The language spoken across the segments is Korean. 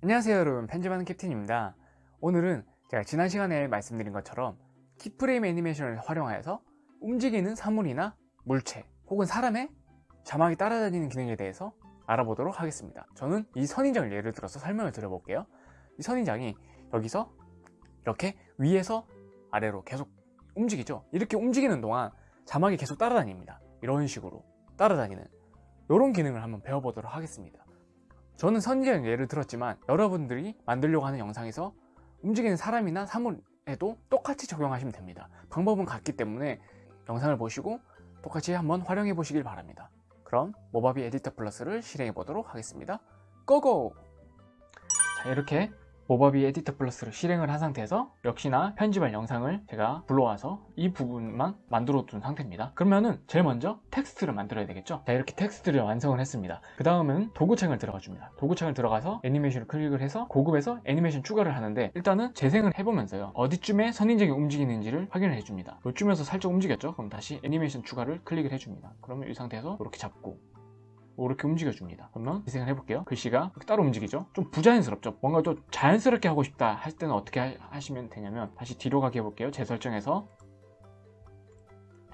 안녕하세요 여러분. 편집하는 캡틴입니다. 오늘은 제가 지난 시간에 말씀드린 것처럼 키프레임 애니메이션을 활용하여서 움직이는 사물이나 물체 혹은 사람의 자막이 따라다니는 기능에 대해서 알아보도록 하겠습니다. 저는 이 선인장을 예를 들어서 설명을 드려볼게요. 이 선인장이 여기서 이렇게 위에서 아래로 계속 움직이죠. 이렇게 움직이는 동안 자막이 계속 따라다닙니다. 이런 식으로 따라다니는 이런 기능을 한번 배워보도록 하겠습니다 저는 선인장 예를 들었지만 여러분들이 만들려고 하는 영상에서 움직이는 사람이나 사물에도 똑같이 적용하시면 됩니다. 방법은 같기 때문에 영상을 보시고 똑같이 한번 활용해 보시길 바랍니다. 그럼 모바비 에디터 플러스를 실행해 보도록 하겠습니다. Go go! 자 이렇게 모바비 에디터 플러스를 실행을 한 상태에서 역시나 편집할 영상을 제가 불러와서 이 부분만 만들어 둔 상태입니다. 그러면은 제일 먼저 텍스트를 만들어야 되겠죠? 자 이렇게 텍스트를 완성을 했습니다. 그 다음은 도구창을 들어가 줍니다. 도구창을 들어가서 애니메이션을 클릭을 해서 고급에서 애니메이션 추가를 하는데 일단은 재생을 해보면서요. 어디쯤에 선인장이 움직이는지를 확인을 해줍니다. 이쯤에서 살짝 움직였죠? 그럼 다시 애니메이션 추가를 클릭을 해줍니다. 그러면 이 상태에서 이렇게 잡고 이렇게 움직여줍니다. 그러면 재생을 해볼게요. 글씨가 따로 움직이죠? 좀 부자연스럽죠? 뭔가 좀 자연스럽게 하고 싶다 할 때는 어떻게 하시면 되냐면 다시 뒤로 가게 해볼게요. 재설정에서.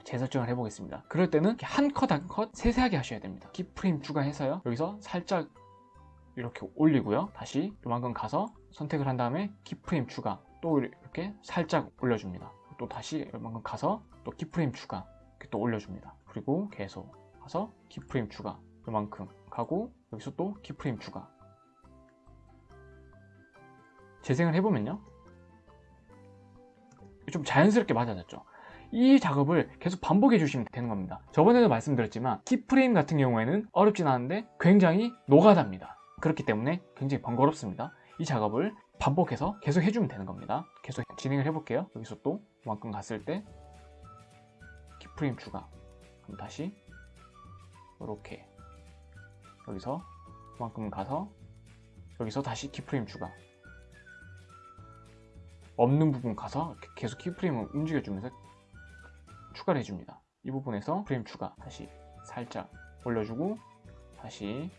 재설정을 해보겠습니다. 그럴 때는 한 컷 한 컷 세세하게 하셔야 됩니다. 키프레임 추가해서요. 여기서 살짝 이렇게 올리고요. 다시 요만큼 가서 선택을 한 다음에 키프레임 추가 또 이렇게 살짝 올려줍니다. 또 다시 요만큼 가서 또 키프레임 추가 이렇게 또 올려줍니다. 그리고 계속 가서 키프레임 추가 요만큼 가고 여기서 또 키프레임 추가. 재생을 해보면요. 좀 자연스럽게 맞아졌죠. 이 작업을 계속 반복해 주시면 되는 겁니다. 저번에도 말씀드렸지만 키프레임 같은 경우에는 어렵진 않은데 굉장히 노가다입니다. 그렇기 때문에 굉장히 번거롭습니다. 이 작업을 반복해서 계속 해주면 되는 겁니다. 계속 진행을 해볼게요. 여기서 또 이만큼 갔을 때 키프레임 추가. 그럼 다시 이렇게 여기서 그만큼 가서 여기서 다시 키프레임 추가. 없는 부분 가서 계속 키프레임을 움직여주면서 추가를 해줍니다. 이 부분에서 프레임 추가 다시 살짝 올려주고 다시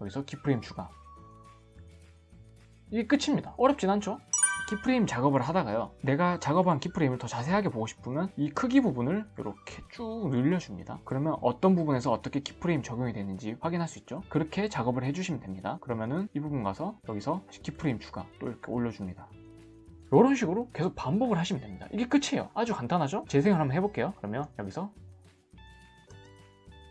여기서 키프레임 추가. 이게 끝입니다. 어렵진 않죠 키프레임 작업을 하다가요 내가 작업한 키프레임을 더 자세하게 보고 싶으면 이 크기 부분을 이렇게 쭉 늘려줍니다. 그러면 어떤 부분에서 어떻게 키프레임 적용이 되는지 확인할 수 있죠? 그렇게 작업을 해주시면 됩니다. 그러면은 이 부분 가서 여기서 키프레임 추가 또 이렇게 올려줍니다. 이런 식으로 계속 반복을 하시면 됩니다. 이게 끝이에요. 아주 간단하죠? 재생을 한번 해볼게요. 그러면 여기서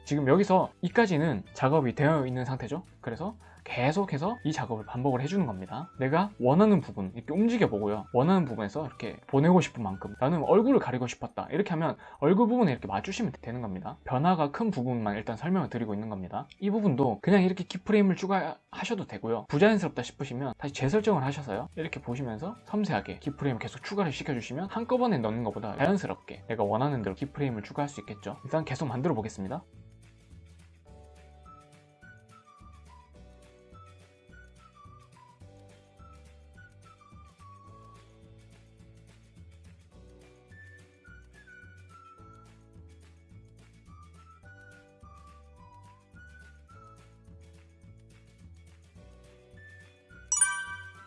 지금 여기서 이까지는 작업이 되어 있는 상태죠? 그래서 계속해서 이 작업을 반복을 해주는 겁니다. 내가 원하는 부분 이렇게 움직여 보고요. 원하는 부분에서 이렇게 보내고 싶은 만큼 나는 얼굴을 가리고 싶었다. 이렇게 하면 얼굴 부분에 이렇게 맞추시면 되는 겁니다. 변화가 큰 부분만 일단 설명을 드리고 있는 겁니다. 이 부분도 그냥 이렇게 키프레임을 추가하셔도 되고요. 부자연스럽다 싶으시면 다시 재설정을 하셔서요. 이렇게 보시면서 섬세하게 키프레임을 계속 추가를 시켜주시면 한꺼번에 넣는 것보다 자연스럽게 내가 원하는 대로 키프레임을 추가할 수 있겠죠. 일단 계속 만들어 보겠습니다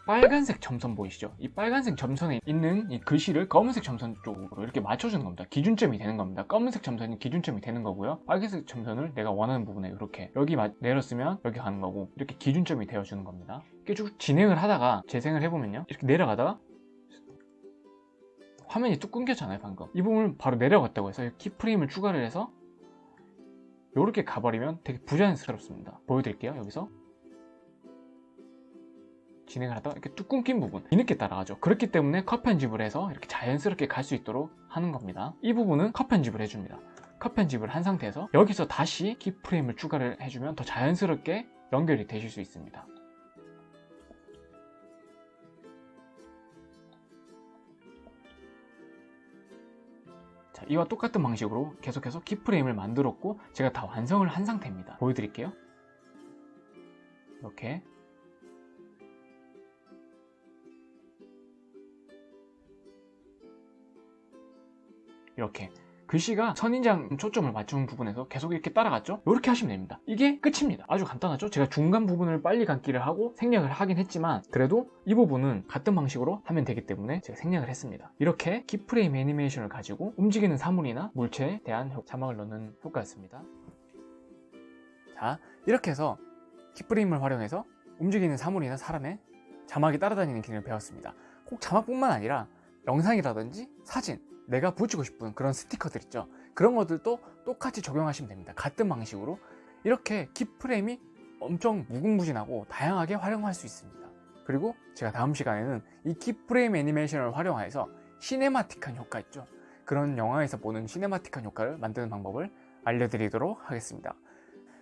빨간색 점선 보이시죠? 이 빨간색 점선에 있는 이 글씨를 검은색 점선 쪽으로 이렇게 맞춰주는 겁니다. 기준점이 되는 겁니다. 검은색 점선이 기준점이 되는 거고요. 빨간색 점선을 내가 원하는 부분에 이렇게 여기 내렸으면 여기 가는 거고 이렇게 기준점이 되어주는 겁니다. 이렇게 쭉 진행을 하다가 재생을 해보면요. 이렇게 내려가다가 화면이 뚝 끊겼잖아요 방금 이 부분을 바로 내려갔다고 해서 키프레임을 추가를 해서 이렇게 가버리면 되게 부자연스럽습니다 보여드릴게요 여기서 진행을 하다가 이렇게 뚝 끊긴 부분 뒤늦게 따라가죠. 그렇기 때문에 컷 편집을 해서 이렇게 자연스럽게 갈 수 있도록 하는 겁니다. 이 부분은 컷 편집을 해줍니다. 컷 편집을 한 상태에서 여기서 다시 키프레임을 추가를 해주면 더 자연스럽게 연결이 되실 수 있습니다. 자, 이와 똑같은 방식으로 계속해서 키프레임을 만들었고 제가 다 완성을 한 상태입니다. 보여드릴게요. 이렇게 이렇게 글씨가 선인장 초점을 맞추는 부분에서 계속 이렇게 따라갔죠? 이렇게 하시면 됩니다. 이게 끝입니다. 아주 간단하죠? 제가 중간 부분을 빨리 감기를 하고 생략을 하긴 했지만 그래도 이 부분은 같은 방식으로 하면 되기 때문에 제가 생략을 했습니다. 이렇게 키프레임 애니메이션을 가지고 움직이는 사물이나 물체에 대한 효- 자막을 넣는 효과였습니다. 자, 이렇게 해서 키프레임을 활용해서 움직이는 사물이나 사람의 자막이 따라다니는 기능을 배웠습니다. 꼭 자막뿐만 아니라 영상이라든지 사진, 내가 붙이고 싶은 그런 스티커들 있죠. 그런 것들도 똑같이 적용하시면 됩니다. 같은 방식으로 이렇게 키프레임이 엄청 무궁무진하고 다양하게 활용할 수 있습니다. 그리고 제가 다음 시간에는 이 키프레임 애니메이션을 활용해서 cinematic한 효과 있죠. 그런 영화에서 보는 cinematic한 효과를 만드는 방법을 알려드리도록 하겠습니다.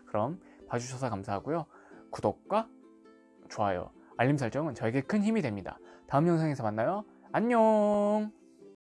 그럼 봐주셔서 감사하고요. 구독과 좋아요, 알림 설정은 저에게 큰 힘이 됩니다. 다음 영상에서 만나요. 안녕!